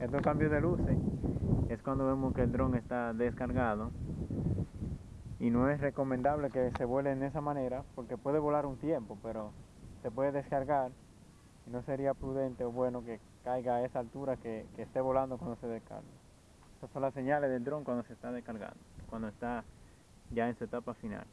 Estos cambios de luces es cuando vemos que el dron está descargado y no es recomendable que se vuele en esa manera porque puede volar un tiempo, pero se puede descargar y no sería prudente o bueno que caiga a esa altura que, que esté volando cuando se descarga. Esas son las señales del dron cuando se está descargando, cuando está ya en su etapa final.